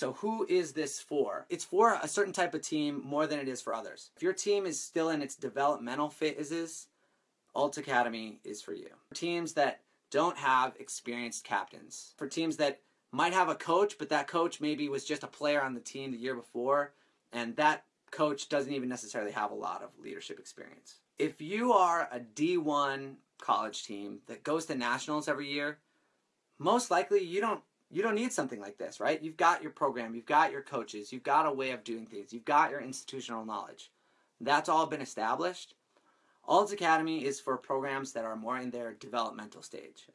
So who is this for? It's for a certain type of team more than it is for others. If your team is still in its developmental phases, Alt Academy is for you. For teams that don't have experienced captains. For teams that might have a coach, but that coach maybe was just a player on the team the year before, and that coach doesn't even necessarily have a lot of leadership experience. If you are a D1 college team that goes to nationals every year, most likely you don't you don't need something like this, right? You've got your program, you've got your coaches, you've got a way of doing things, you've got your institutional knowledge. That's all been established. Alt Academy is for programs that are more in their developmental stage.